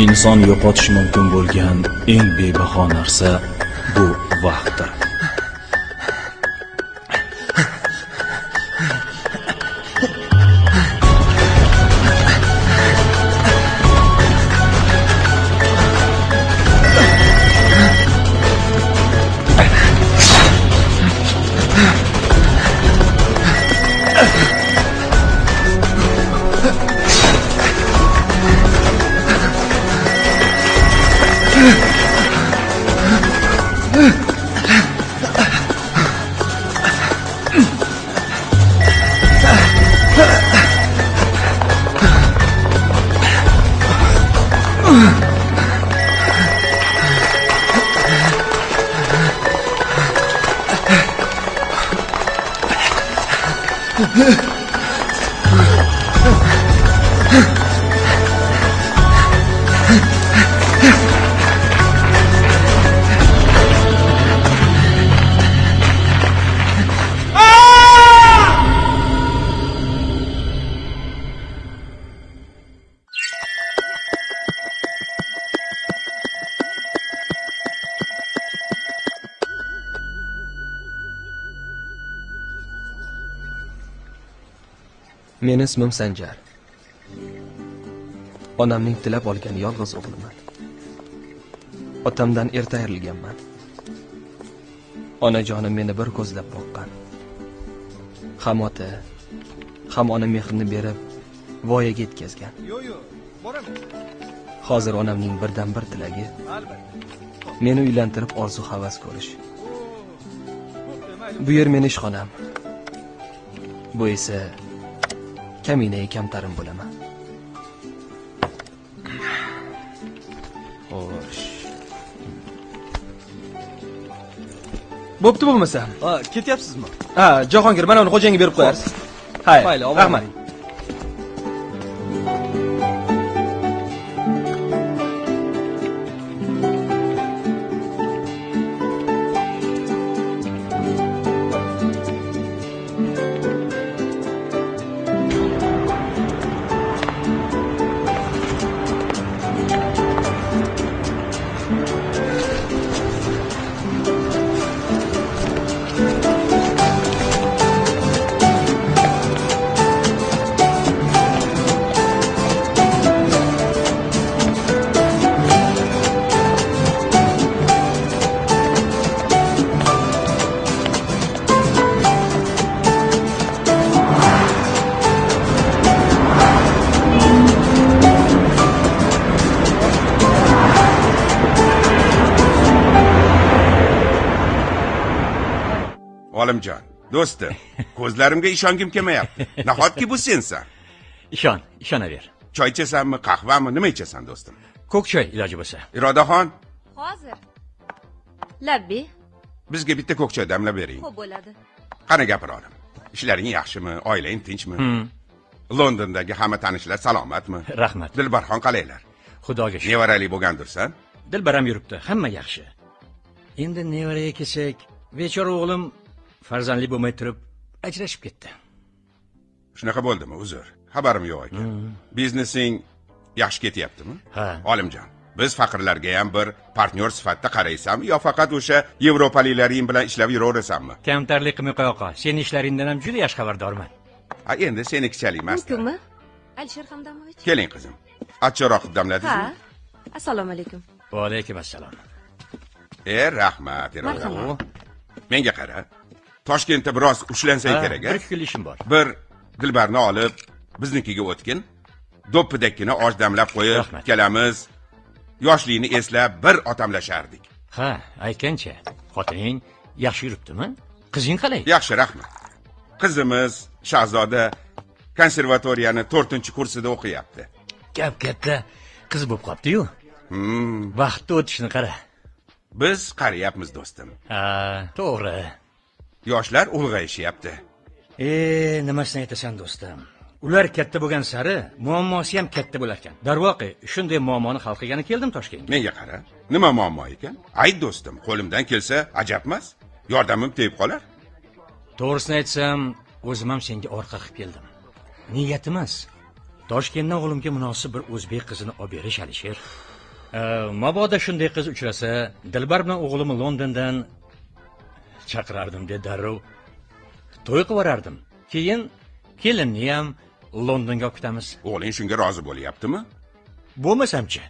inson yo'qotish mumkin bo'lgan eng bebaho narsa bu vaqtdir. Meni ismim Sanjar. Onamning tilab olgan yolg'iz o'g'liman. Otamdan erta ayrilganman. Onajonim meni bir ko'zlab boqqan. Ham ota, ham ona mehrini berib voyaga yetkazgan. Hozir onamning birdan bir tilagi meni uylantirib orzu havas ko'rish. Bu yer meni ishxonam. Bu esa kaminayi kamtarim bo'laman. Xo'sh. Bo'pti bo'lmasa. Ketyapsizmi? Ha, Jahongir, mana uni xo'jangga berib qo'yarsiz. Hay, Mayli, olib rahmat. Do'stim ko'zlarimga ishongim kelmayapti. Nahotki bu sensan ishon ishonaver. Choy ichasanmi qahvami nima ichasan do'stim? Ko'k choy iloji bo'lsa. Irodaxon. Hozir. Labbi. Bizga bitta ko'k choy damlab bering. Xo'p bo'ladi. Qani gapir olim ishlaring yaxshimi oilang tinchmi? Hmm, londondagi hamma tanishlar salomatmi? Rahmat. Dilbarxon qalaylar xudoga shukur nevarali bo'lgandirsan? Dilbaram yuribdi hamma yaxshi. Endi nevaraga kelsak bechora o'g'lim farzandli bo'lmay turib ajrashib ketdi. Shunaqa bo'ldimi uzr xabarim yo'q ekan. Biznesing yaxshi ketyaptimi? Ha. Olimjon biz faqirlarga ham bir partnyor sifatida qaraysanmi yo faqat o'sha yevropaliklaring bilan ishlab yuraverasanmi? Kamtarlik qilmay qo'ya qol. Seni ishlaringdan ham juda yaxshi xabardorman. Ha endi senikichalik emas mumkinmi alisher hamdamovich. Keling qizim. Achchiqroq ha. Damladingizmi assalomu alaykum. Va alaykum assalom. E rahmat menga qara toshkentda biroz ushlansang kerak bir ikki kun ishim bor. Bir dilbarni olib biznikiga o'tgin. Do'ppidakkina osh damlab qo'yib kelamiz. Yoshlikni eslab bir otamlashardik. Ha aytgancha xotining yaxshi yuribdimi? Qizing qalay? Yaxshi rahmat. Qizimiz shahzoda konservatoriyani to'rtinchi kursida o'qiyapti. Gap katta qiz bo'lib qolibdiyu hmm, vaqtni o'tishini qara. Biz qariyapmiz do'stim. Ha to'g'ri yoshlar ulg'ayishyapti e nimasini aytasan do'stim? Ular katta bo'lgan sari muammosi ham katta bo'larkan. Darvoqe shunday muammoni hal qilgani keldim toshkentga. Menga qara nima muammo ekan? Ayt do'stim qo'limdan kelsa ajabmas yordamim tegib qolar. To'g'risini aytsam o'zim ham senga orqa qilib keldim. Niyat emas toshkentdan o'g'limga munosib bir o'zbek qizini olib berish alisher. Э, mabodo shunday qiz uchrasa dilbar bilan o'g'limni londondan chaqirardim de darrov. To'y qilib yuborardim keyin kelinni ham londonga olib ketamiz. O'g'ling shunga rozi bo'lyaptimi? Bo'lmasamchi.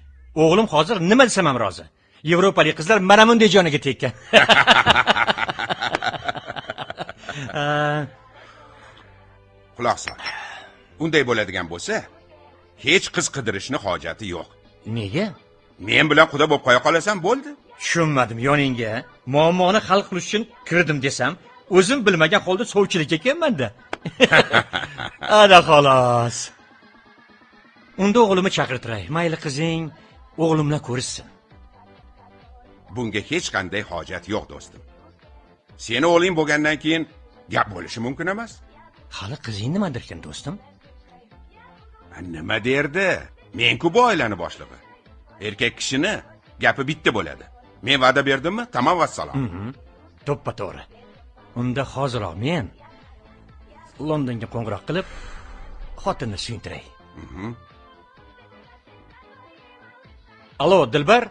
O'g'lim hozir nima desam ham rozi. Yevropalik qizlar mana bunday joniga tekkan. Quloq sol. Unday bo'ladigan bo'lsa hech qiz qidirishni hojati yo'q. Nega? Men bilan quda bo'lib qo'ya qolasan bo'ldi tushunmadim yoningga. Muammoni hal qilish uchun kirdim desam o'zim bilmagan holda sovchilikka kelmanda ana xolos. Unda o'g'limni chaqirtiray. Mayli qizing o'g'lim bilan ko'rishsin. Bunga hech qanday hojat yo'q do'stim. Seni o'g'ling bo'lgandan keyin gap bo'lishi mumkin emas. Hali qizing nima derkan do'stim? Nima derdi? Men-ku bu oilani boshlig'i? Erkak kishini gapi bitta bo'ladi men va'da berdimmi? Tamom vassalom. To'ppa to'g'ri. Unda hoziroq men londonga qo'ng'iroq qilib xotinni suyuntiray. Allo dilbar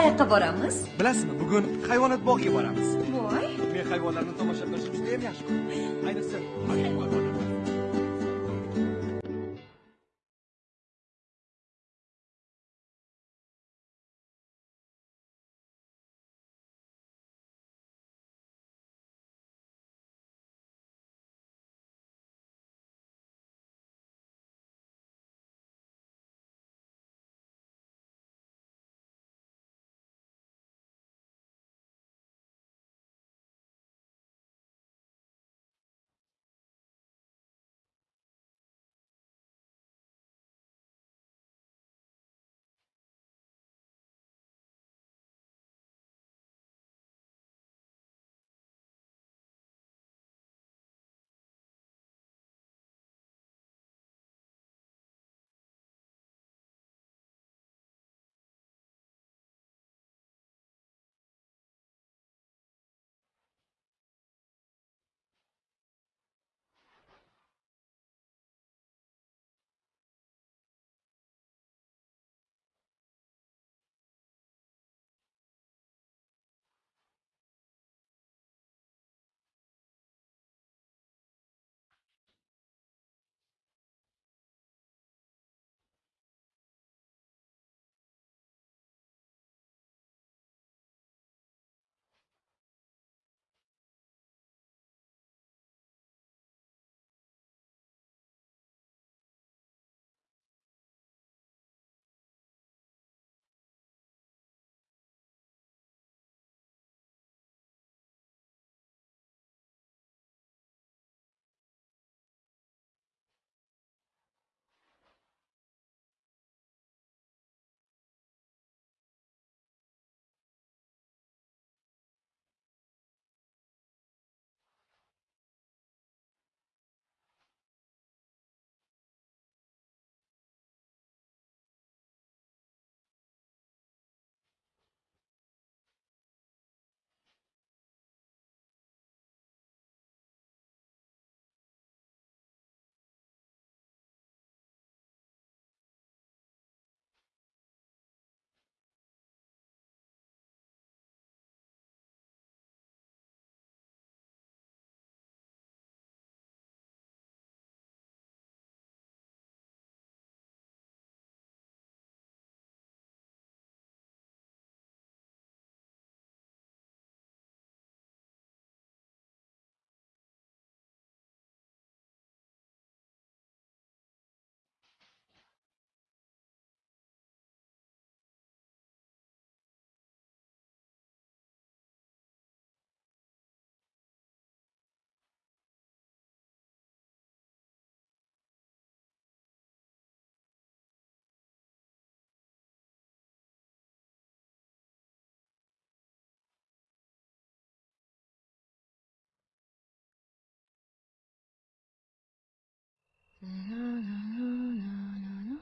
qayoqqa boramiz. Bilasizmi bugun hayvonot bog'iga boramiz. Voy. Men hayvonlarni tomosha qilishni judayam yaxshi ko'raman. Ayniqsa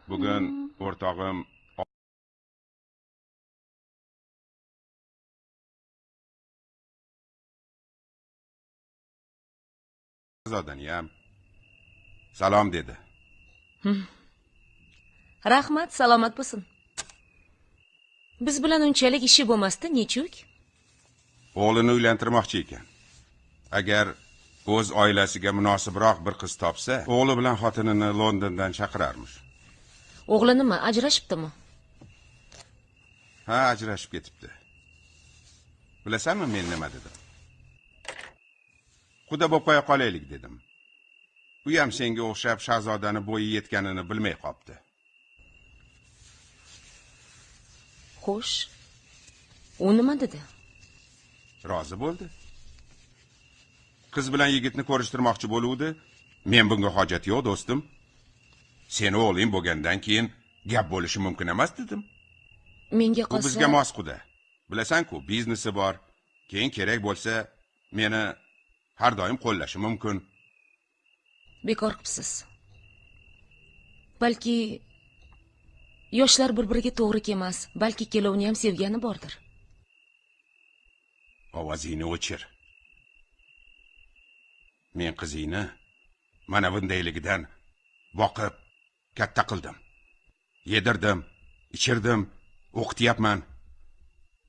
bugun o'rtog'im zodaniyam salom dedi. Rahmat salomat bo'lsin. Biz bilan unchalik ishi bo'lmasdi nechuk? O'g'lini uylantirmoqchi ekan. Agar o'z oilasiga munosibroq bir qiz topsa o'g'li bilan xotinini londondan chaqirarmish? O'g'li nima ajrashibdimi? Ha ajrashib ketibdi. Bilasanmi men nima dedim? Quda bo'lib qo'ya qolaylik dedim. U ham senga o'xshab shahzodani bo'yi yetganini bilmay qolibdi xo'sh u nima dedi? Rozi bo'ldi qiz bilan yigitni ko'rishtirmoqchi bo'luvdi. Men bunga hojat yo'q do'stim. Seni o'g'ling bo'lgandan keyin gap bo'lishi mumkin emas dedim. Menga qolsa bizga mos quda bilasanku biznesi bor. Keyin kerak bo'lsa meni har doim qo'llashi mumkin. Bekor qilibsiz balki yoshlar bir biriga to'g'ri kelmas balki ikkalovini ham sevgani bordir. Ovozingni o'chir men qizingni mana bundayligidan boqib katta qildim. Yedirdim ichirdim o'qityapman.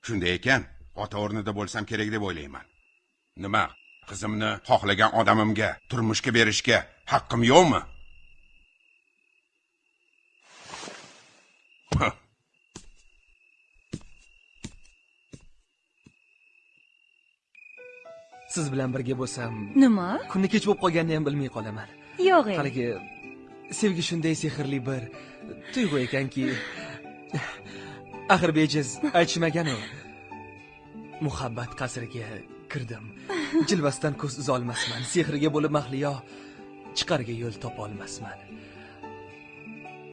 Shunday ekan ota o'rnida bo'lsam kerak deb o'ylayman. Nima qizimni xohlagan odamimga turmushga berishga haqqim yo'qmi? Siz bilan birga bo'lsam nima? kunni kech bo'lib qolganini ham bilmay qolaman. Yo'q ey haligi sevgi shunday sehrli bir tuyg'u ekanki axir bejiz aytishmaganu muhabbat qasriga kirdim. Jilvasidan ko'z uzolmasman sehriga bo'lib mahliyo chiqarga yo'l topolmasman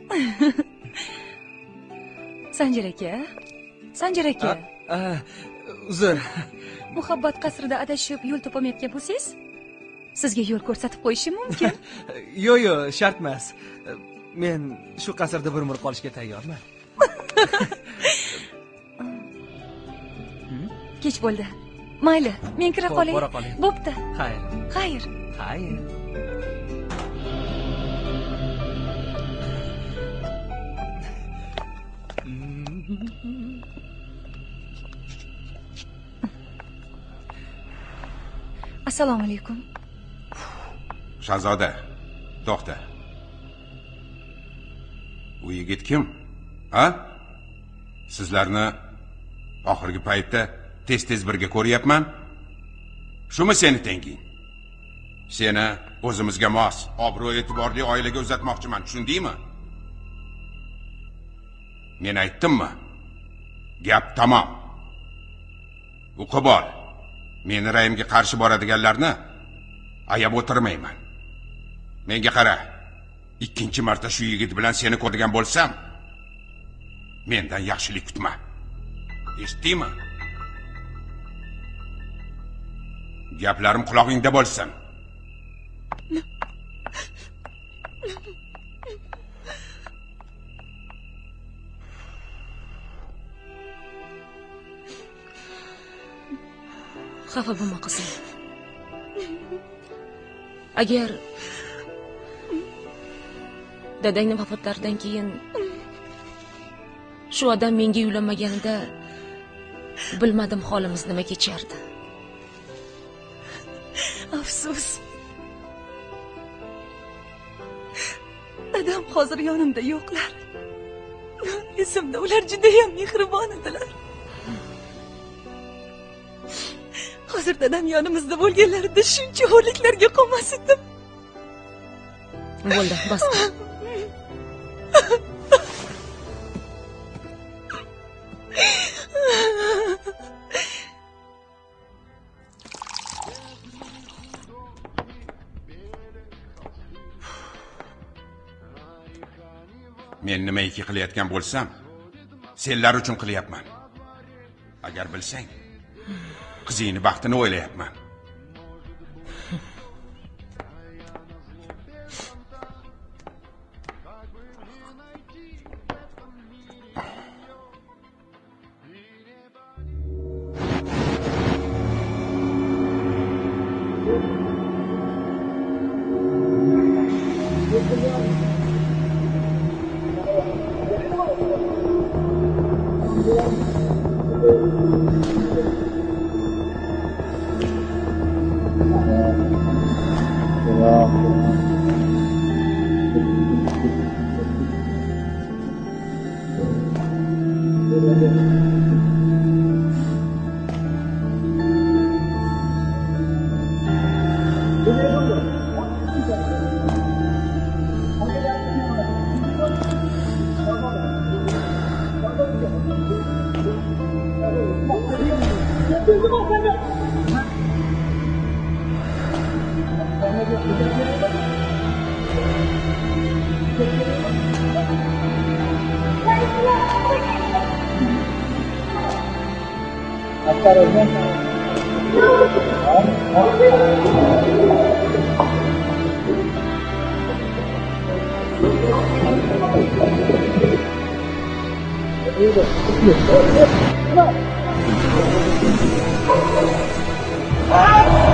sanjar aka sanjar aka uzr muhabbat qasrida adashib yo'l topolmayotgan bo'lsangiz sizga yo'l ko'rsatib qo'yishim mumkin. Yo'q yo'q shart emas men shu qasrda bir umr qolishga tayyorman. Kech bo'ldi. Mayli men kira qolay bora qoling. bo'pti. Xayr. Xayr. Xayr assalomu alaykum. Shahzoda to'xta u yigit kim? A sizlarni oxirgi paytda tez tez birga ko'ryapman. Shumi seni tenging? Seni o'zimizga mos obro' e'tiborli oilaga uzatmoqchiman tushundingmi? Men aytdimmi? Gap tamom. O'qib ol meni ra'yimga qarshi boradiganlarni ayab o'tirmayman. Menga qara ikkinchi marta shu yigit bilan seni ko'rgan bo'lsam mendan yaxshilik kutma. Eshitdingmi? Gaplarim qulog'ingda bo'lsin. Xafa bo'lma qizim. Agar dadangni vafotlaridan keyin shu odam menga uylanmaganida bilmadim holimiz nima kechardi. Afsus. Dadam hozir yonimda yo'qlar. Esimda ular judayam mehribon edilar hozir dadam yonimizda bo'lganlarida shuncha xo'rliklarga qolmas edim bo'ldi bas men nimaiki qilayotgan bo'lsam senlar uchun qilyapman. Agar bilsang qizingni baxtini o'ylayapman Ah!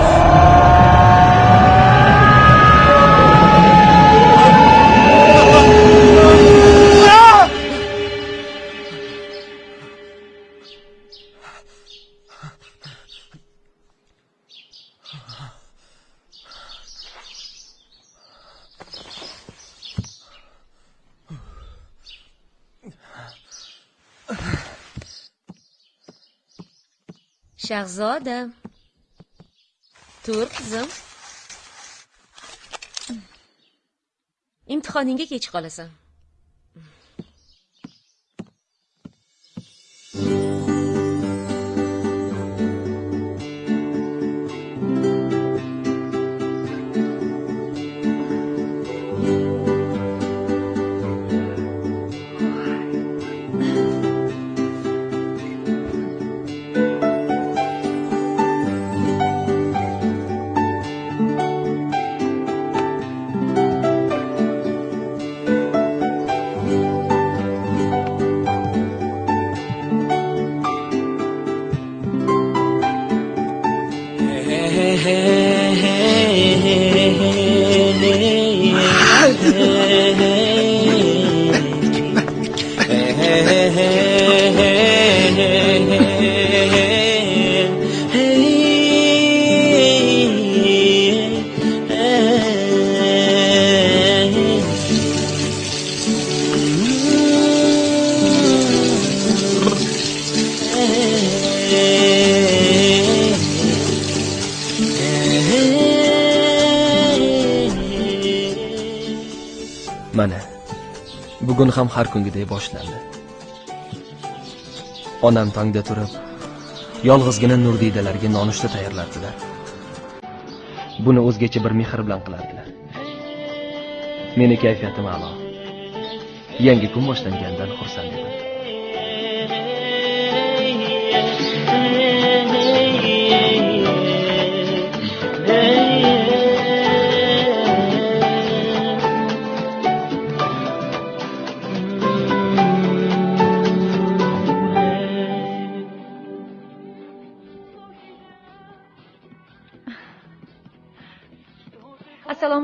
Shahzoda tur qizim imtihoningga kech qolasan bugun ham har kungidek boshlandi. Onam tongda turib yolg'izgina nurdiydalarga nonushta tayyorlardilar. Buni o'zgacha bir mehr bilan qilardilar. Meni kayfiyatim a'lo. Yangi kun boshlanganidan xursand edim.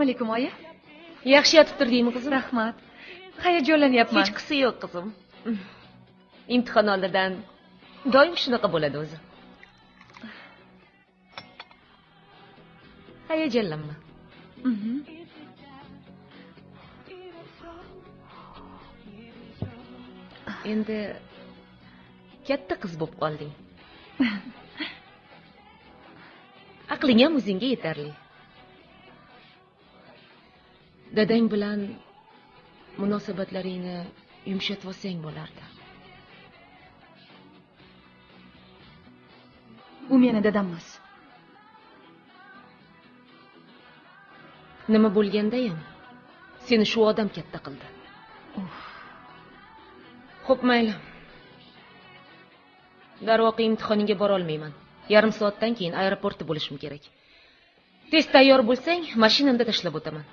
Alaykum oyi? Yaxshi yotib turdingmi qizim? Rahmat. Hayajonlanyapman hechqisi yo'q qizim. Imtihon oldidan doim shunaqa bo'ladi o'zi. Hayajonlanma Mhm. endi katta qiz bo'lib qolding. Aqling ham o'zingga yetarli dadang bilan munosabatlaringni yumshatib olsang bo'lardi. U meni dadam emas nima bo'lgandayam seni shu odam katta qildi. Xo'p mayli. Darvoqe imtihoningga borolmayman yarim soatdan keyin aeroportda bo'lishim kerak. Tez tayyor bo'lsang mashinamda tashlab o'taman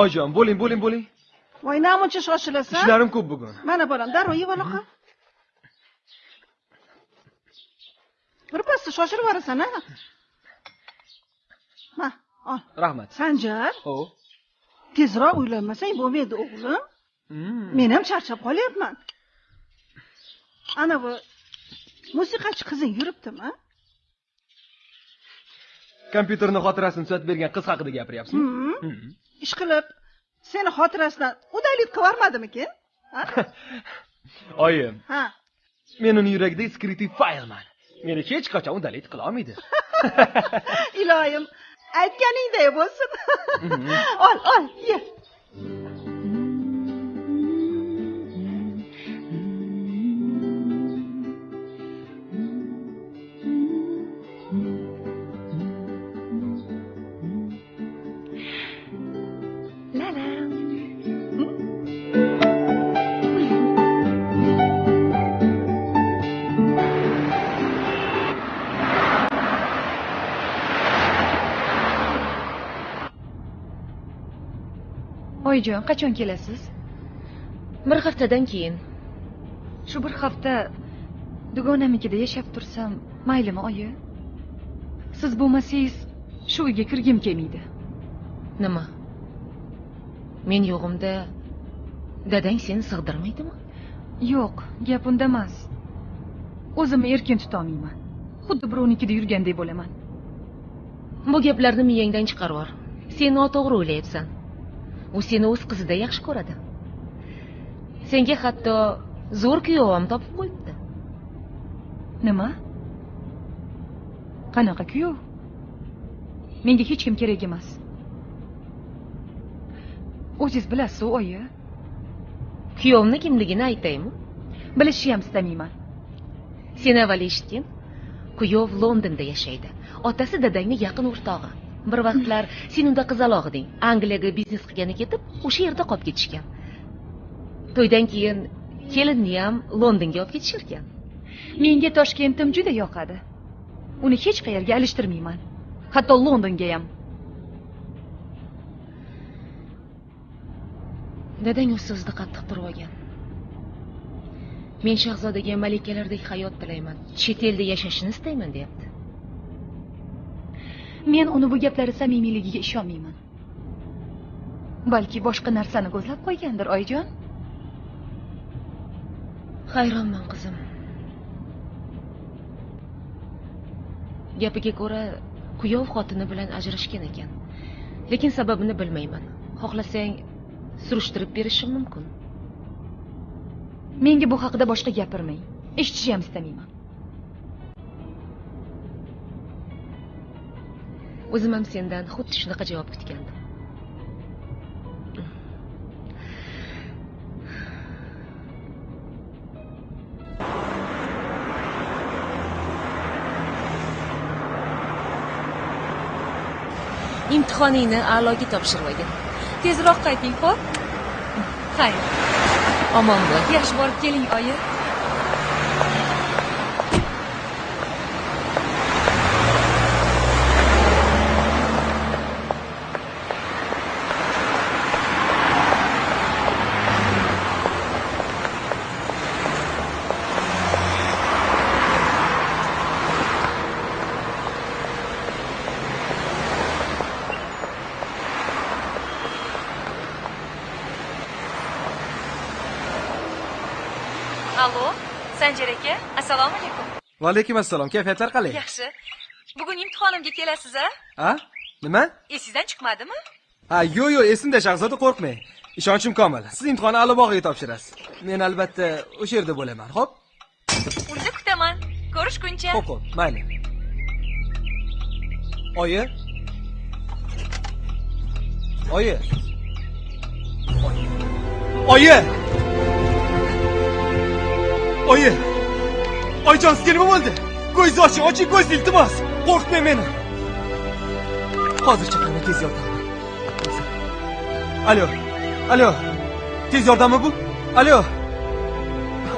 oyijon bo'ling bo'ling bo'ling. Voy namuncha shoshilasan ishlarim ko'p bugun. Mana bolam darrov yeb ola qol birpasda shoshilib yuborasan a ma ol. Rahmat. Sanjar o tezroq uylanmasang bo'lmaydi o'g'lim. Men ham charchab qolyapman. Ana bu musiqachi qizing yuribdimi? Kompyuterni xotirasini tuzatib bergan qiz haqida gapiryapsizmi? Hmm. Ishqilib seni xotirasidan udalik qilib yubormadimikin? Ha? oyi ha. Men uni yuragidagi skritiv faylman meni hech qachon udalik qila olmaydi. Iloyim aytganingday bo'lsin. Ol ol ye oyijon qachon kelasiz? Bir haftadan keyin. Shu bir hafta dugonamnikida yashab tursam maylimi oyi? Siz bo'lmasangiz shu uyga kirgim kelmaydi. Nima? Men yo'g'imda dadang seni sig'dirmaydimi? Yo'q gap unda emas. O'zimni erkin tutolmayman. Xuddi birovnikida yurgandek bo'laman. Bu gaplarni miyangdan chiqarib yubor sen noto'g'ri o'ylayapsan u seni o'z qizida yaxshi ko'radi. Senga hatto zo'r kuyov ham topib qo'yibdi. Nima? Qanaqa kuyov? Menga hech kim kerak emas. O'zingiz bilasiz oyi. Kuyovni kimligini aytaymi? Bilishni ham istamayman. Sen avval eshitgin kuyov londonda yashaydi. Otasi dadangni yaqin o'rtog'i bir vaqtlar sen unda qizaloq eding. Angliyaga biznes qilgani ketib o'sha yerda qolib ketishgan. To'ydan keyin kelinni ham londonga olib ketishirkan menga toshkentim juda yoqadi. Uni hech qayerga alishtirmayman. Hatto londonga ham. Dadang o'z so'zida qattiq turib olgan. Men shahzodaga malikalardek hayot tilayman. Chet elda yashashini istayman deyapti men uni bu gaplari samimiyligiga ishonmayman. Balki boshqa narsani ko'zlab qo'ygandir oyijon hayronman qizim. Gapiga ko'ra kuyov xotini bilan ajrashgan ekan. Lekin sababini bilmayman. Xohlasang surishtirib berishim mumkin. Menga bu haqida boshqa gapirmang. Eshitishni ham istamayman o'zim ham sendan xuddi shunaqa javob kutgandim. Imtihoningni a'loga topshirib olgin tezroq qayting xo'p? Xayr. Omon bo'l yaxshi borib keling oyi. Allo sanjar aka assalomu alaykum va alaykum assalom kayfiyatlar qalay yaxshi. Bugun imtihonimga kelasiz a? A nima? Esingizdan chiqmadimi? Ha yo'q yo'q esimda shahzoda qo'rqmang ishonchim komil. Siz imtihonni alibog'iga topshirasiz. Men albatta o'sha yerda bo'laman xo'p? Unda kutaman. Ko'rishguncha. Xo'p xo'p mayli. Oyi? Oyi. Oyi oyi oyijon sizga nima bo'ldi ko'zingizni oching oching ko'zingizni iltimos qo'rqitmang meni hozir chaqiraman tez yordam alo alo. Tez yordammi bu? Alo.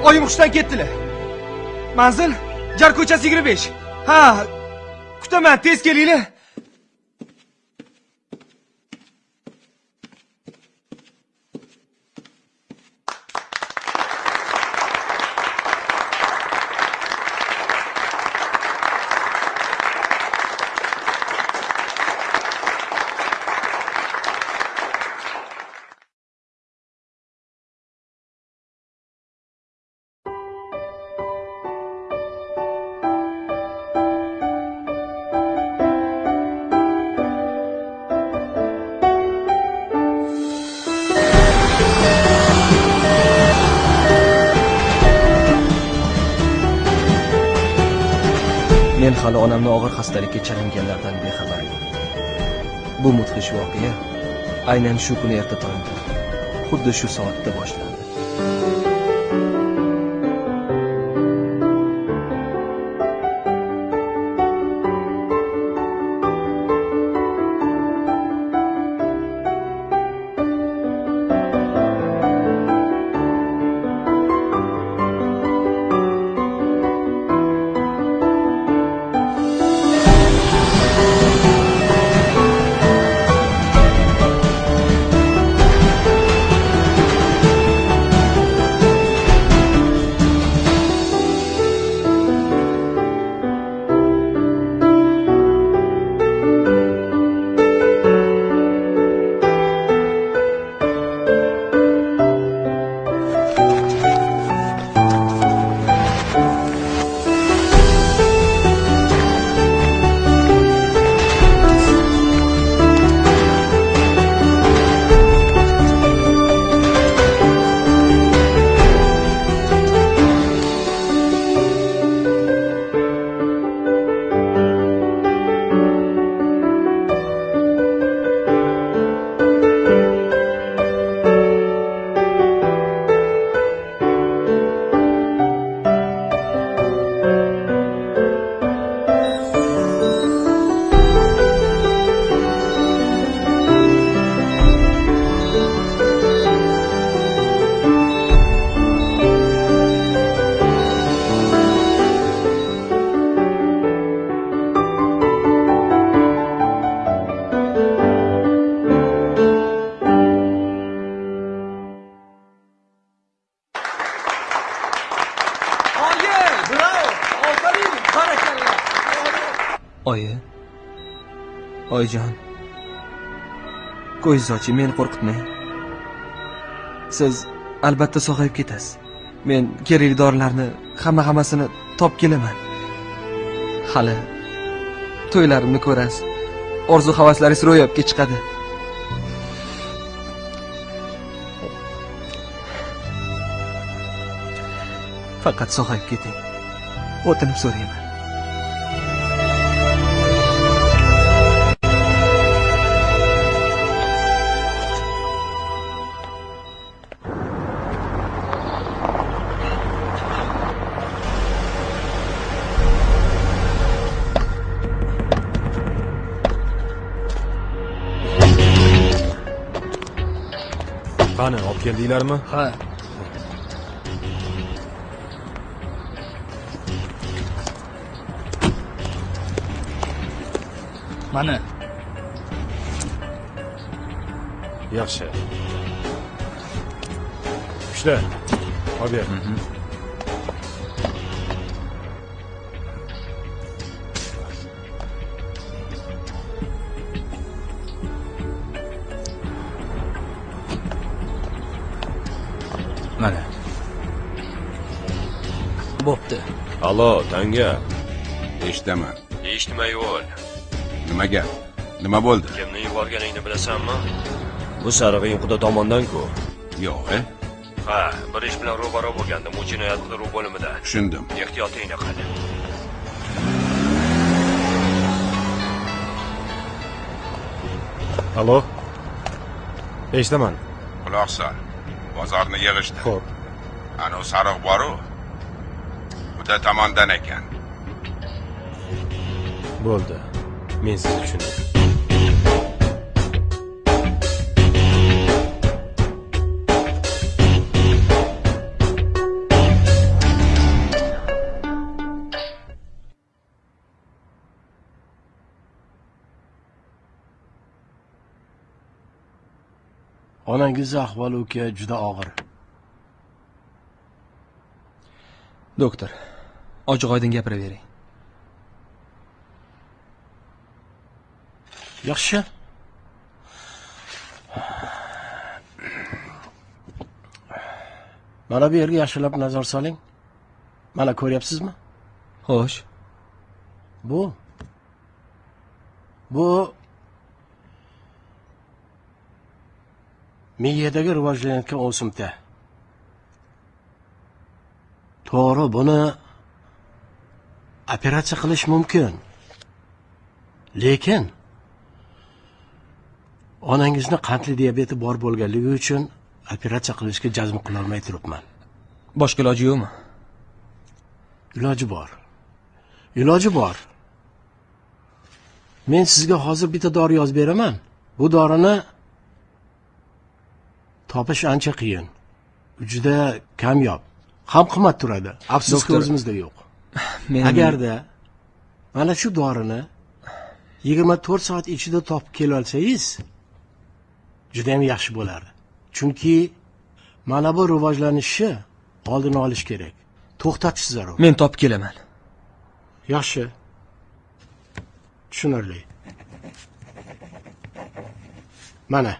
Oyim hushdan ketdilar manzil jar ko'chasi yigirma besh ha kutaman tez kelinglar aynan shu kuni erta tongda xuddi shu soatda boshlandi. Ko'zingizni oching meni qo'rqitmang. Siz albatta sog'ayib ketasiz. Men kerakli dorilarni hamma hammasini topib kelaman. Hali to'ylarimni ko'rasiz. Orzu havaslaringiz ro'yobga chiqadi. Faqat sog'ayib keting. O'tinib so'rayman. Qani olib keldinglarmi ha mana yaxshi ushla olib ber allo tanga. Eshitaman eshitmay ol nima gap? Nima bo'ldi? Kimni yuborganingni bilasanmi? Bu sarig'ing quda tomondan-ku. Yo'q e? Ha bir ish bilan ro'baro bo'lgandim u jinoyat qidiruv bo'limida. Tushundim. Ehtiyotingni qil allo eshitaman. Quloq sol. Bozorni yig'ishdi. Xo'p. Anavi sariq boru quda tomondan ekan bo'ldi men sizni tushundim onangizni ahvoli uka juda og'ir doktor ochiq oydin gapiravering yaxshi. Mana bu yerga yaxshilab nazar soling. Mana ko'ryapsizmi? Xo'sh. Bu. Bu miyadagi rivojlanayotgan o'simta to'g'ri buni operatsiya qilish mumkin. Lekin onangizni qandli diabeti bor bo'lganligi uchun operatsiya qilishga jazm qilolmay turibman. Boshqa iloji yo'qmi? Iloji bor. Iloji bor. Men sizga hozir bitta dori yozib beraman. Bu dorini topish ancha qiyin. Juda kamyob. Ham qimmat turadi. Afsuski o'zimizda yo'q men agarda mana shu dorini yigirma to'rt soat ichida topib kelib olsangiz judayam yaxshi bo'lardi chunki mana bu rivojlanishni oldini olish kerak. To'xtatish zarur. Men topib kelaman. Yaxshi. Tushunarli. Mana.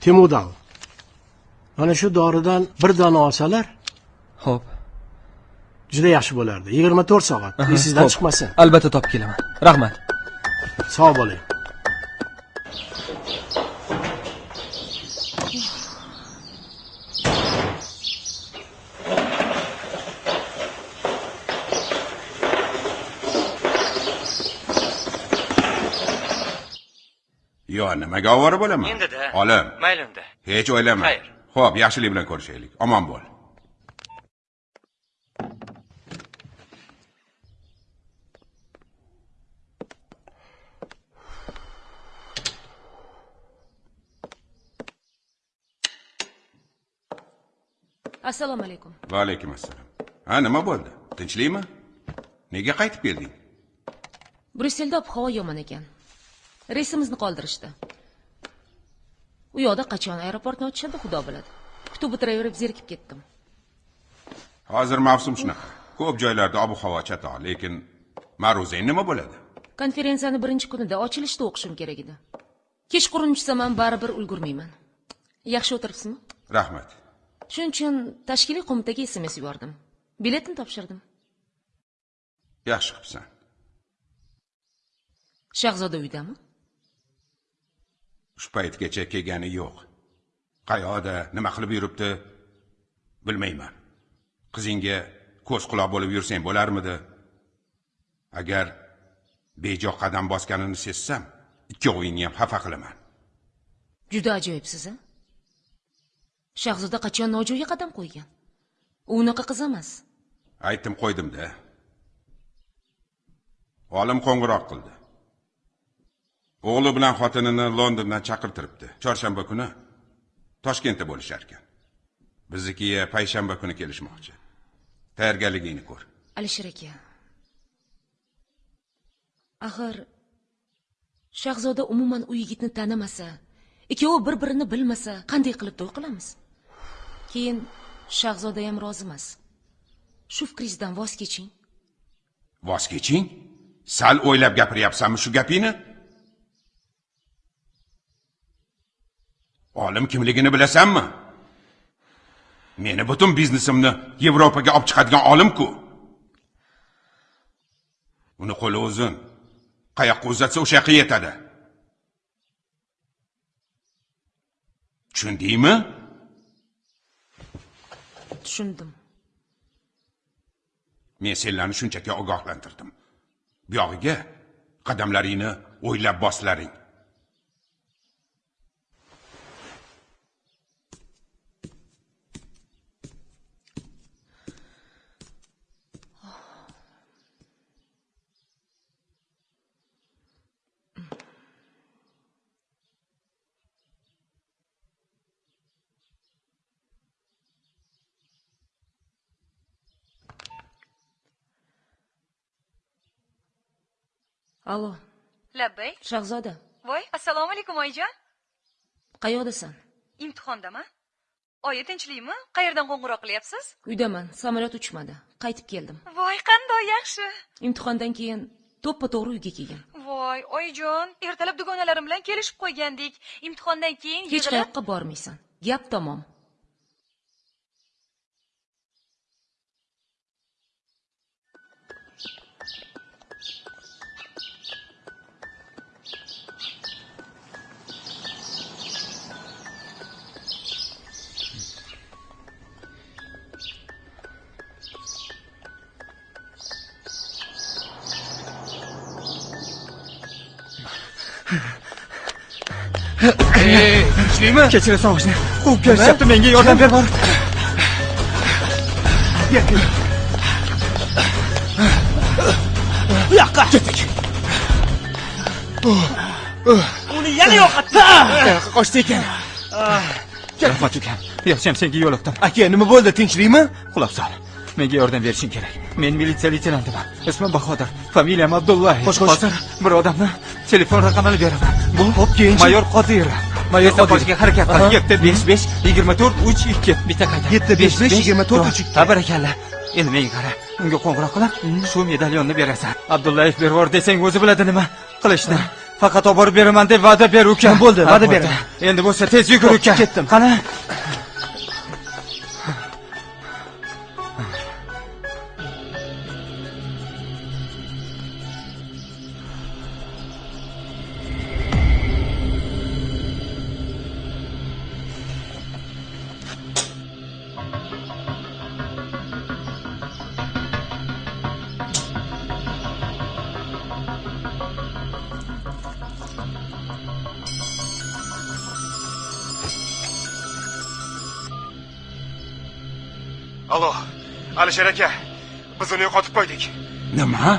Temudal mana shu doridan bir dona olsalar ho'p juda yaxshi bo'lardi. Yigirma to'rt soat. Aha, esingizdan chiqmasin. Albatta topib kelaman. Rahmat. Sog' bo'ling. Yo nimaga ovora bo'laman? Endi-da. olim. Mayli unda hech o'ylama Xayr. ho'p yaxshilik bilan ko'rishaylik. Omon bo'l assalomu alaykum. Va alaykum assalom ha nima bo'ldi? Tinchlikmi? Nega qaytib kelding? Bryusselda ob havo yomon ekan. Reysimizni qoldirishdi. U yoqda qachon aeroportni ochishadi xudo biladi. Kutib o'tiraverib zerikib ketdim. Hozir mavsum shunaqa. Ko'p joylarda ob havo chatoq lekin ma'ruzang nima bo'ladi? Konferensiyani birinchi kunida ochilishda o'qishim kerak edi. Kechqurun tushsam ham baribir ulgurmayman. Yaxshi o'tiribsizmi? Rahmat shuning uchun tashkiliy qo'mitaga sms yubordim. Biletni topshirdim. Yaxshi qilibsan. Shahzoda uydami? Shu paytgacha kelgani yo'q. Qayoqda nima qilib yuribdi bilmayman. Qizingga ko'z quloq bo'lib yursang bo'larmidi? Agar bejo qadam bosganini sezsam ikkovingni ham xafa qilaman. Juda ajoyibsiz a shahzoda qachon nojo'ya qadam qo'ygan? U unaqa qiz emas. Aytdim qo'ydimda olim qo'ng'iroq qildi. O'g'li bilan xotinini londondan chaqirtiribdi. Chorshanba kuni toshkentda bo'lishar ekan biznikiga payshanba kuni kelishmoqchi. Tayyorgarligingni ko'r. Alisher aka. Axir shahzoda umuman u yigitni tanimasa ikkovi bir birini bilmasa qanday qilib to'y qilamiz keyin shahzoda ham rozi emas shu fikringizdan voz keching. Voz keching? Sal o'ylab gapiryapsanmi shu gapingni? Olim kimligini bilasanmi? Meni butun biznesimni yevropaga olib chiqadigan olimku. Uni qo'li uzun. Qayoqqa uzatsa o'sha yoqqa yetadi. Tushundingmi? Tushundim. Men senlarni shunchaki ogohlantirdim. Buyog'iga qadamlaringni o'ylab boslaring allo labbay shahzoda voy. Assalomu alaykum oyijon qayoqdasan imtihondaman oyi tinchlikmi qayerdan qo'ng'iroq qilyapsiz? Uydaman. Samolyot uchmadi. Qaytib keldim. Voy qandoq yaxshi. Imtihondan keyin to'ppa to'g'ri uyga kelgan. Voy oyijon ertalab dugonalarim bilan kelishib qo'ygandik. Imtihondan keyin hech qayoqqa bormaysan. Gap tamom tinchlikmi kechirasan og'ishni quvib kelishyapti menga yordam ber bor bu yoqqa ketdik uni yana yo'qotdi qayoqqa qochdi ekan rahmat ukam yaxshiyam senga yo'liqdim aka nima bo'ldi tinchlikmi quloq sol menga yordam berishing kerak men militsiya leytenantiman ismim bahodir familiyam abdullayev hozir bir odamni telefon raqamini beraman bu keyinchi? mayor qodirov Mayor qochishga harakat Aha. qil yetti besh besh yigirma to'rt uch ikki. Bitta qayta. Yetti, besh, besh, yigirma to'rt, uch, ikki. barakalla endi menga qara. Unga qo'ng'iroq qilib shu medalyonni berasan. Abdullayev bervor desang o'zi biladi nima qilishni. Faqat olib borib beraman deb va'da ber ukam Bo'ldi, va'da beraman. endi bo'lsa tez yugur ukam ketdim. qani qo'ydik. nima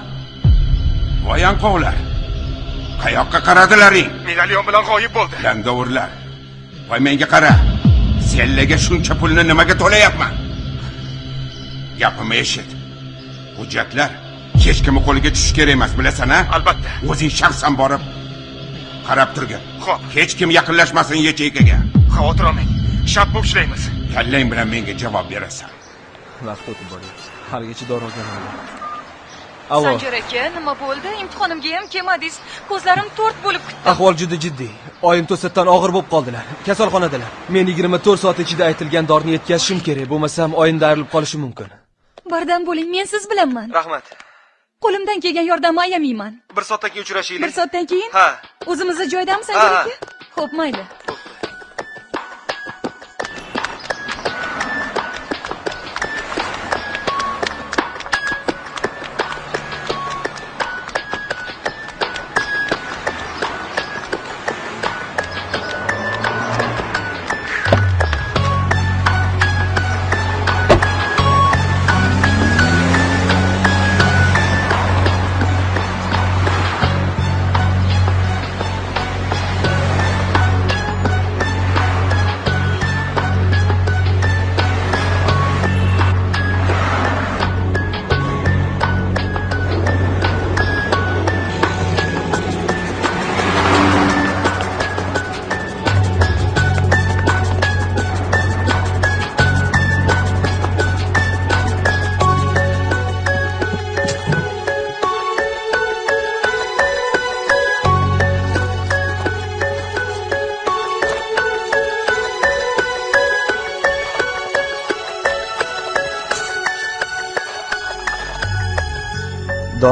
voy anqovlar qayoqqa qaradilaring Medalyon bilan g'oyib bo'ldi. Langavurlar. Voy menga qara. Sellaga shuncha pulni nimaga to'layapman? Gapimni eshit. Hujjatlar hech kimni qo'liga tushishi kerak emas, bilasan a? Albatta. O'zing shaxsan borib qarab turgin. Xo'p. Hech kim yaqinlashmasin yacheykaga. Xavotir olmang. Bo'lib ishlaymiz. Kallang bilan menga javob berasan. vaqt o'tib boryapti haligacha dori olganman allo sanjar aka nima bo'ldi? Imtihonimga ham kelmadingiz. Ko'zlarim to'rt bo'lib ketdi ahvol juda jiddiy. Oyim to'satdan og'ir bo'lib qoldilar. Kasalxonadalar. Men 24 soat ichida aytilgan dorini yetkazishim kerak. Bo'lmasam oyimda ayrilib qolishim mumkin. Bardam bo'ling men siz bilanman. Rahmat. Qo'limdan kelgan yordamni ayamayman bir soatdan keyin uchrashaylik bir soatdan keyin? Ha. O'zimizni joydamiz sanjar aka? Ho'p mayli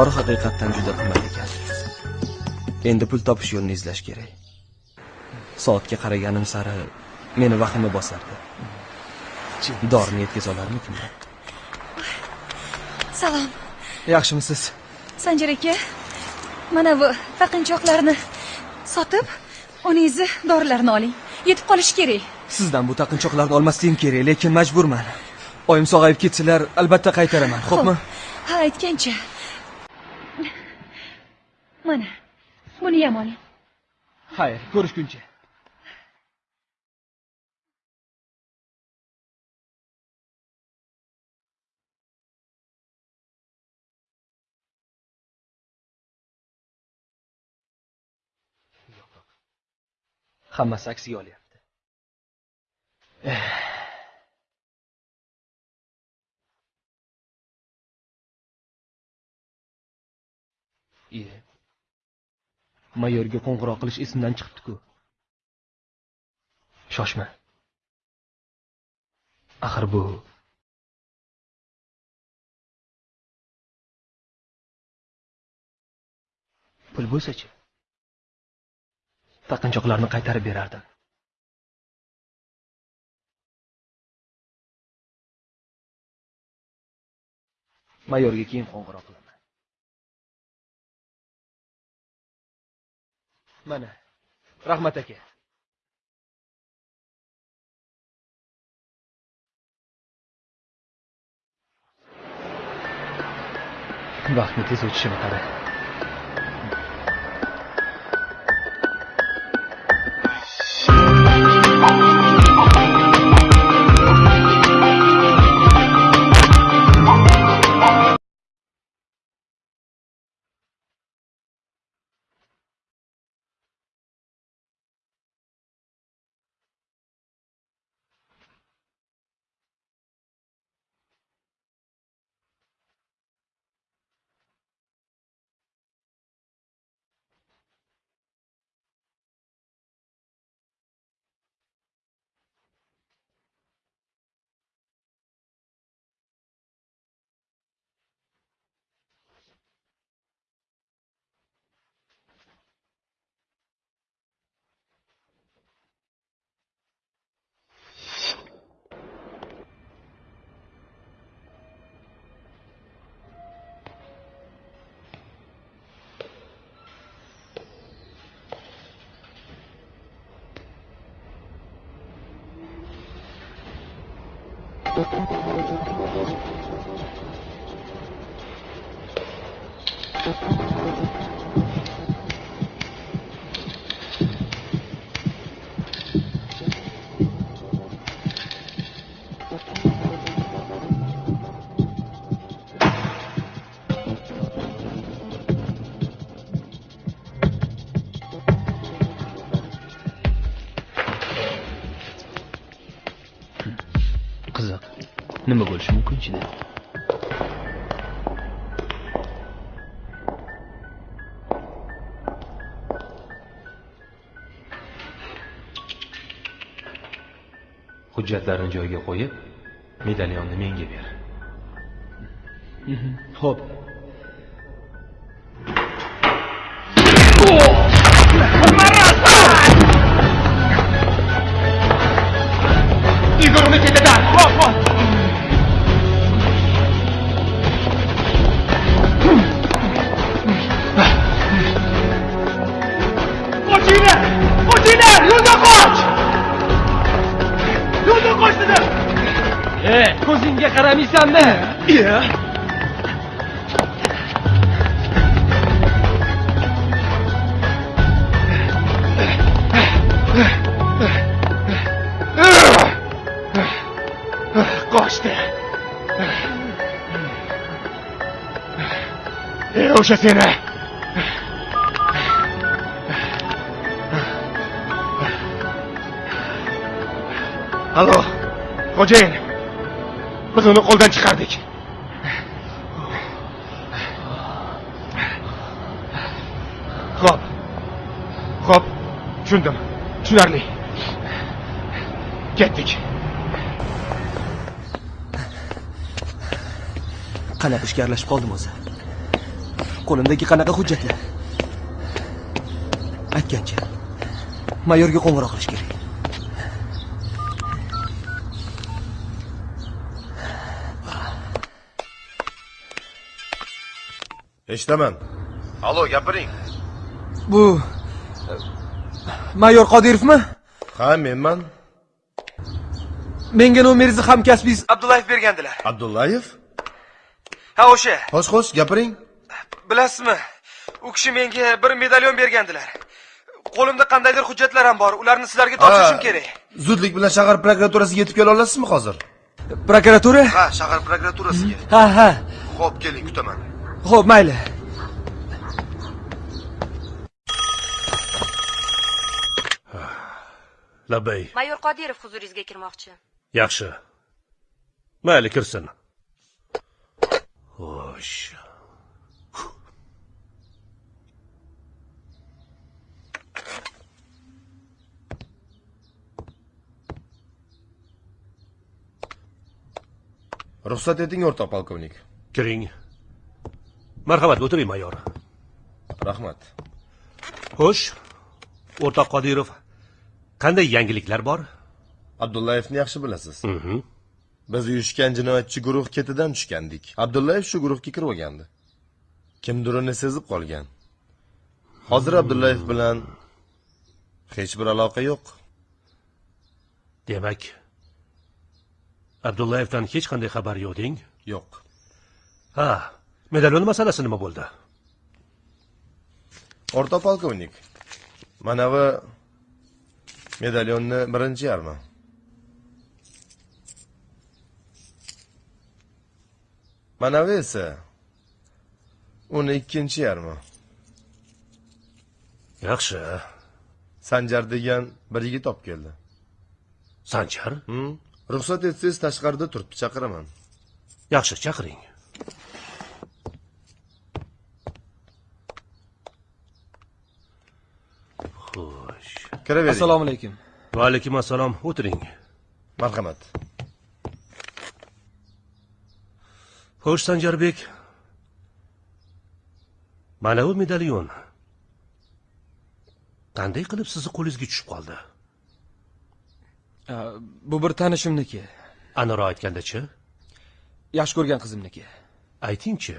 dori haqiqatdan juda qimmat ekan. Endi pul topish yo'lini izlash kerak. Soatga qaraganim sari meni vahima bosardi. Dorini yetkaza olarmikinman salom. Yaxshimisiz? Sanjar aka mana bu taqinchoqlarni sotib onangizni dorilarini oling. Yetib qolishi kerak. Sizdan bu taqinchoqlarni olmasligim kerak lekin majburman. Oyim sog'ayib ketsalar albatta qaytaraman. Xo'pmi? Ha aytgancha mana buni ham oling. Xayr ko'rishguncha. Hammasi aksiga olyapti. Iye mayorga qo'ng'iroq qilish esimdan chiqibdi-ku. Shoshma. Axir bu pul bo'lsa-chi? Taqinchoqlarni qaytarib berardim. Mayorga keyin qo'ng'iroq qilaman mana. Rahmat aka. Vaqtni tez o'tishini qara Hujjatlarni joyiga qo'yib medalyonni menga ber. Ho'p Qochdi. E, o'sha seni. Allo, xo'jayin. Biz uni qo'ldan chiqardik. Xo'p. Xo'p, tushundim. Tushunarli. Ketdik. Qanaqa ishga aralashib qoldim o'zi? Qo'limdagi qanaqa hujjatlar? Aytgancha mayorga qo'ng'iroq qilish kerak. Eshitaman. Allo gapiring. Bu mayor qodirovmi? Ha menman. Menga nomeringizni hamkasbingiz abdullayev bergandilar. Abdullayev ha o'sha. Xo'sh xo'sh gapiring. Bilasizmi u kishi menga bir medalyon bergandilar. Qo'limda qandaydir hujjatlar ham bor ularni sizlarga topshirishim kerak. zudlik bilan shahar prokuraturasiga yetib kela olasizmi hozir? Prokuratura? Ha shahar prokuraturasiga. Ha ha. Xo'p keling kutaman. Ho'p mayli. Labbay mayor qodirov huzuringizga kirmoqchi. Yaxshi. Mayli kirsin xo'sh ruxsat eting o'rtoq polkovnik. Kiring. Marhamat o'tiring mayor. Rahmat. Xo'sh o'rtoq qodirov qanday yangiliklar bor? Abdullayevni yaxshi bilasiz biz uyushgan jinoyatchi guruh ketidan tushgandik. Abdullayev shu guruhga kirib olgandi. Kimdir uni sezib qolgan. Hozir abdullayev bilan hech bir aloqa yo'q. Demak abdullayevdan hech qanday xabar yo'q deng yo'q. Ha medalion masalasi nima bo'ldi? O'rta polkovnik. Mana bu medalyonni birinchi yarmi mana bu esa uni ikkinchi yarmi? Yaxshi. Sanjar degan bir yigit olib keldi. Sanjar? Hmm, ruxsat etsangiz tashqarida turibdi chaqiraman. Yaxshi chaqiring. Xo'sh. Kiravering. Assalomu alaykum. Va alaykum assalom o'tiring. Marhamat xo'sh sanjarbek mana bu medalyon. Qanday qilib sizni qo'lingizga tushib qoldi? Bu bir tanishimniki. Aniqroq aytgandachi? Yaxshi ko'rgan qizimniki. Aytingchi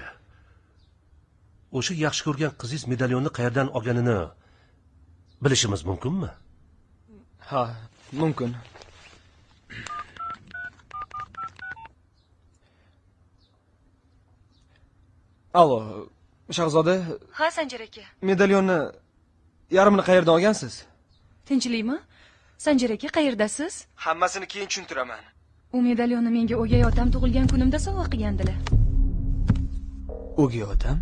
o'sha yaxshi ko'rgan qizingiz medalyonni qayerdan olganini bilishimiz mumkinmi? Ha mumkin allo shahzoda. Ha sanjar aka. Medalyonni yarmini qayerdan olgansiz? Tinchlikmi? Sanjar aka qayerdasiz? Hammasini keyin tushuntiraman. U medalyonni menga o'gay otam tug'ilgan kunimda sovg'a qilgandilar. O'gay otam?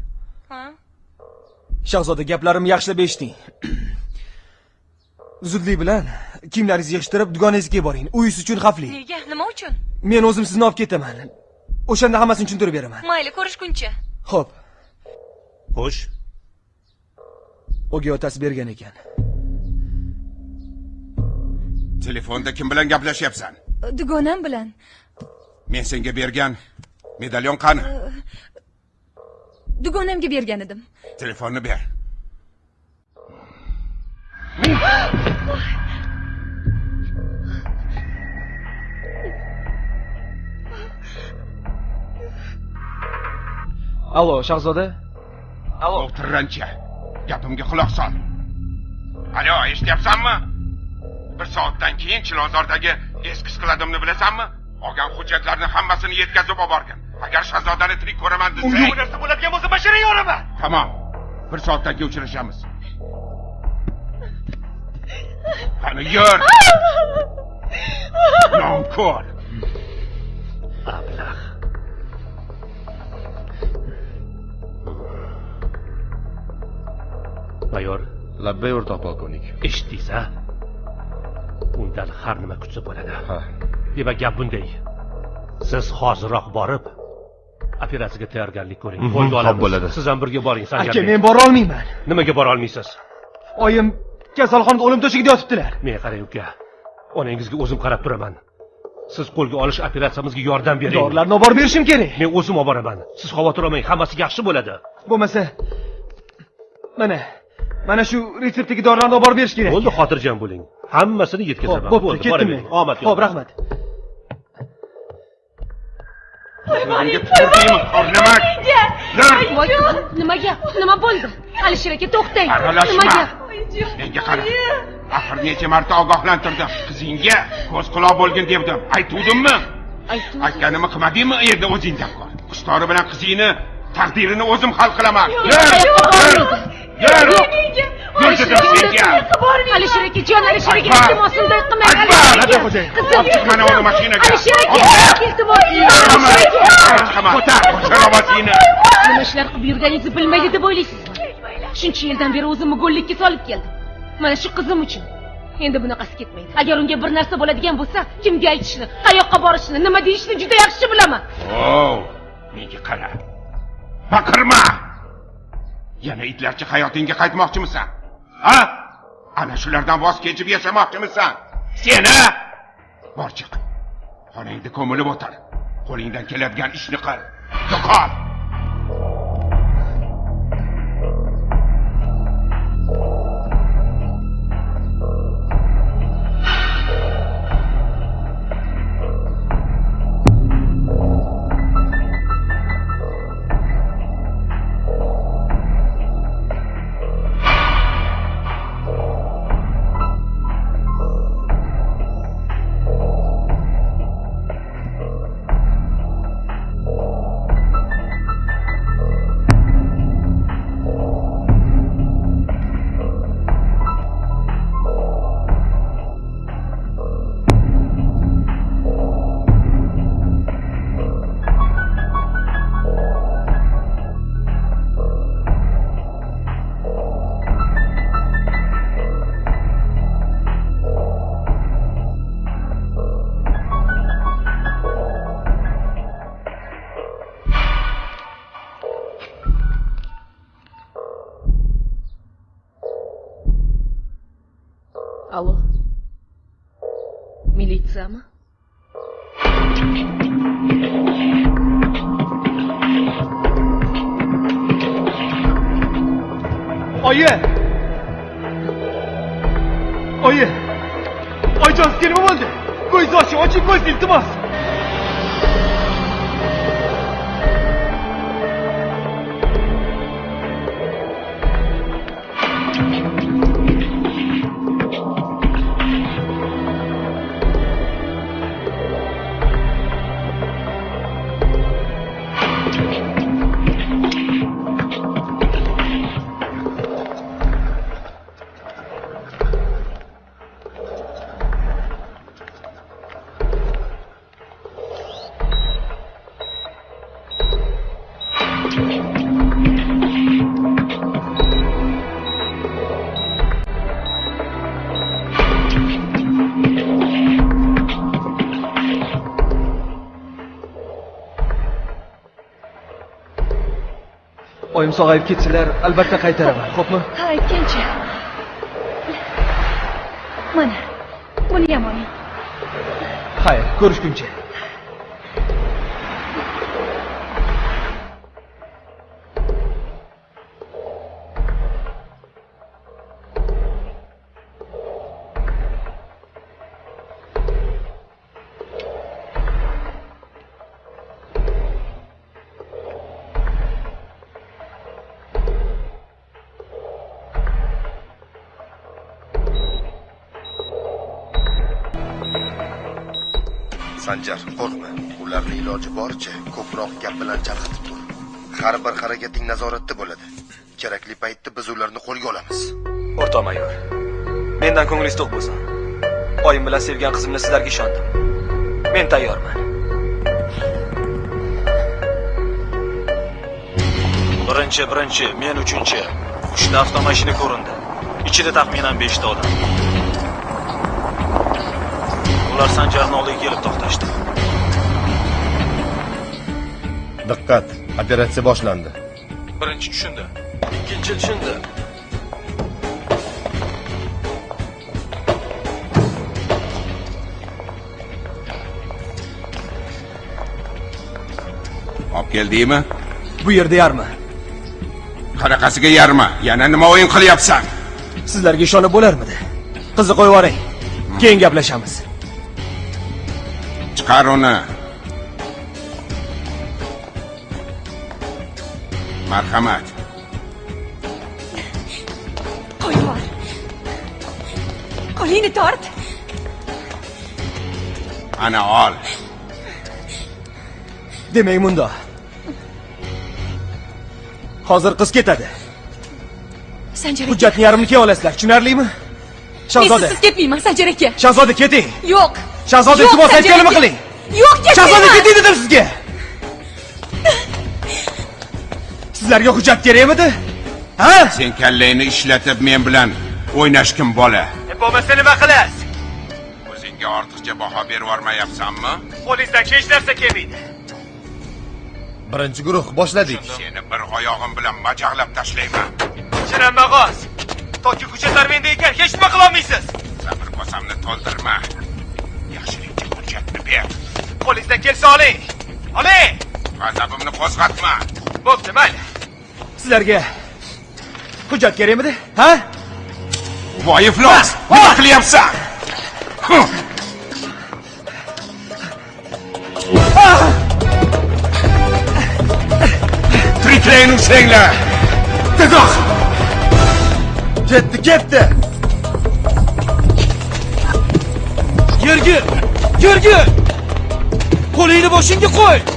Ha. Shahzoda gaplarimni yaxshilab eshiting. Zudlik bilan kiyimlaringizni yig'ishtirib dugonangizga boring. U ish uchun xavfli. Nega? Nima uchun? Men o'zim sizni olib ketaman. O'shanda hammasini tushuntirib beraman. Mayli ko'rishguncha ho'p xo'sh. O'gay otasi bergan ekan. Telefonda kim bilan gaplashyapsan? Dugonam bilan. Men senga bergan medalyon qani? Dugonamga bergan edim. Telefonni ber allo shahzoda? Allo. O'tirrancha gapimga quloq sol. Alo eshityapsanmi? Bir soatdan keyin chilonzordagi eski skladimni bilasanmi? Olgan hujjatlarni hammasini yetkazib oborgin agar shahzodani tirik ko'raman unga desang bu narsa bo'ladigan bo'lsa bashara yoraman tamom. Bir soatdan keyin uchrashamiz. Qani yur. Nonko'r. Ablah mayor labbay o'rtoq polkovnik. Eshitdingiz a undan har nima kutsa bo'ladi. Demak gap bunday. Siz hoziroq borib operatsiyaga tayyorgarlik ko'ring. Mhm, qo'lga olamiz. bo'ladi. siz ham birga boring aka men bora olmayman. Nimaga bora olmaysiz? Oyim kasalxonada o'lim to'shagida yotibdilar. Men qarang uka onangizga o'zim qarab turaman. Siz qo'lga olish operatsiyamizga yordam bering. Dorilarni olib borib berishim kerak. Men o'zim olib boraman. Siz xavotir olmang hammasi yaxshi bo'ladi. Bo'lmasa mana mana shu retseptdagi dorilarni olib borib berish kerak bo'ldi xotirjam bo'ling hammasini yetkazaman Xo'p, bo'pti, Bo'ldi, ketdim men. omad Xo'p, yo'lda. rahmat. Voy, nima gap nima bo'ldi alisher aka to'xtang nima gap menga qara axir necha marta ogohlantirdim qizingga ko'z quloq bo'lgin devdim aytuvdimmi aytdim aytganimni qilmadingmi endi o'zing gap qil qushtori bilan qizingni taqdirini o'zim hal qilaman yur yur yur dedim senga alisher aka jon alisher aka Akbar. iltimos unday qilmang Akbar. alisher Hadi aka xo'jayin. qizim Olib chiq mana uni mashinaga. alisher aka iltimos ko'tar ko'tar ovozingni nima ishlar qilib yurganingizni bilmaydi deb o'ylaysizmi shuncha yildan beri o'zimni go'llikka solib keldim mana shu qizim uchun endi bunaqasi ketmaydi agar unga bir narsa bo'ladigan bo'lsa kimga aytishni qayoqqa borishni nima deyishni juda yaxshi bilaman o menga qara baqirma yana itlarcha hayotingga qaytmoqchimisan? Ha? Ana shulardan voz kechib yashamoqchimisan? Seni bor chiq. Xonangda ko'milib o'tir. Qo'lingdan keladigan ishni qil. Yo'qol Алло. Милиция mı? Ayı! Ayı! Ayı askerim oldu! Gözü aşağı açın göz iltimas! Sog'ayib ketsalar albatta qaytaraman. Xo'pmi? Ha aytgancha mana buniyam oling xayr ko'rishguncha sanjar qo'rqma. Ularni iloji boricha ko'proq gap bilan chalg'itib tur har bir harakating nazoratda bo'ladi. Kerakli paytda biz ularni qo'lga olamiz. O'rtoq mayor mendan ko'nglingiz to'q bo'lsin. Oyim bilan sevgan qizimni sizlarga ishondim. Men tayyorman. Birinchi birinchi men uchinchi. Uchta avtomashina ko'rindi. Ichida taxminan beshta odam. Ular sanjarni oldiga kelib to'xtashdi. Diqqat operatsiya boshlandi. Birinchi tushundi ikkinchi tushundi. Olib keldingmi bu yerda yarmi? Qanaqasiga yarma yana nima o'yin qilyapsan? Sizlarga ishonib bo'larmidi? Qizni qo'yib yuboring keyin gaplashamiz marhamat qo'yib yubor qo'lingni tort ana ol demak mundoq hozir qiz ketadi sanjar hujjatni yarmini keyin olasizlar tushunarlimi men shahzoda sizsiz ketmayman sanjar aka shahzoda keting yo'q shahzoda iltimos aytganimni aka. qiling. Yo'q shahzoda ketmayman keting dedim sizga. Sizlarga hujjat kerakmidi? Ha? Sen kallangni ishlatib men bilan o'ynashgin bola? Bo'lmasa nima qilasiz? O'zingga ortiqcha baho berib yubormayapsanmi qo'lingizdan hech narsa kelmaydi. Birinchi guruh boshladik. Seni bir oyog'im bilan majaqlab tashlayman. Chinanma g'oz toki hujjatlar menda ekan hech nima qilolmaysiz. Sabr kosamni to'ldirma yaxshilikcha hujjatni ber qo'lingizdan kelsa oling oling g'azabimni qo'zg'atma bo'pti mayli sizlarga hujjat kerakmidi ha? Voy iflos nima qilyapsan tiriklayin ushlanglar tezroq ketdi ketdi yerga yerga qo'lingni boshingga qo'y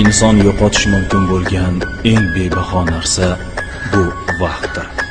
inson yo'qotish mumkin bo'lgan eng bebaho narsa bu vaqtdir.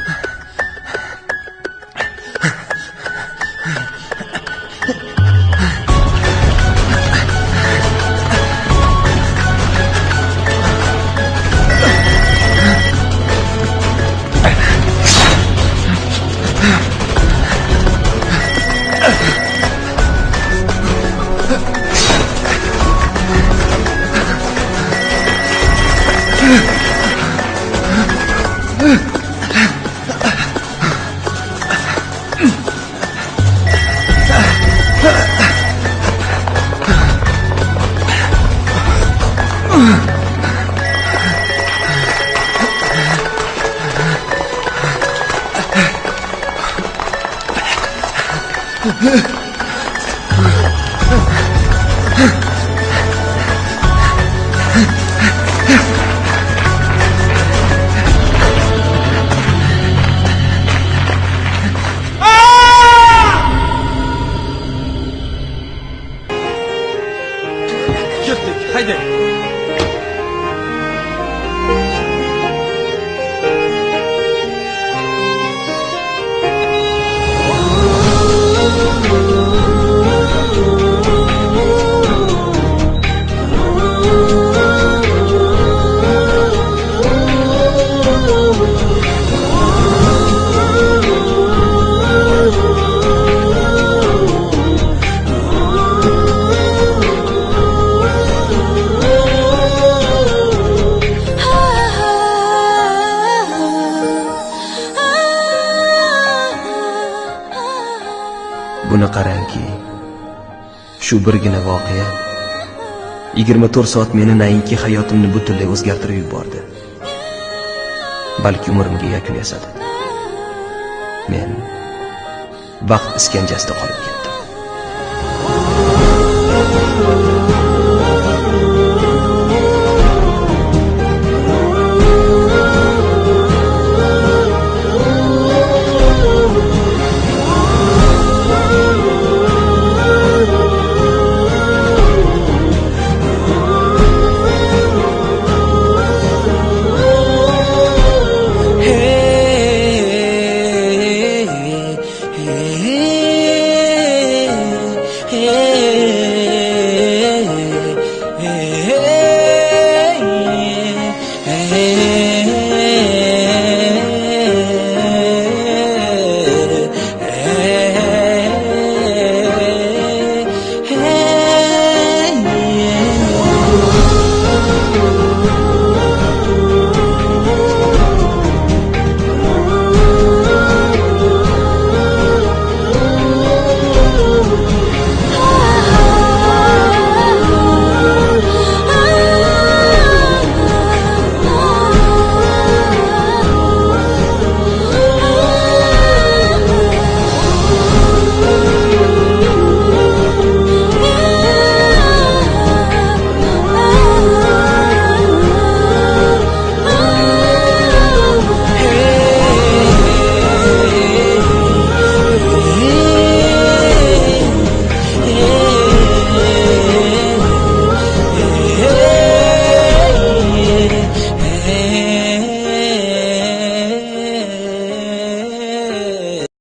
Shu birgina voqea. 24 soat meni nainki hayotimni butunlay o'zgartirib yubordi. Balki umrimga yakun yasadi. Men vaqt iskanjasida qolib ketdim.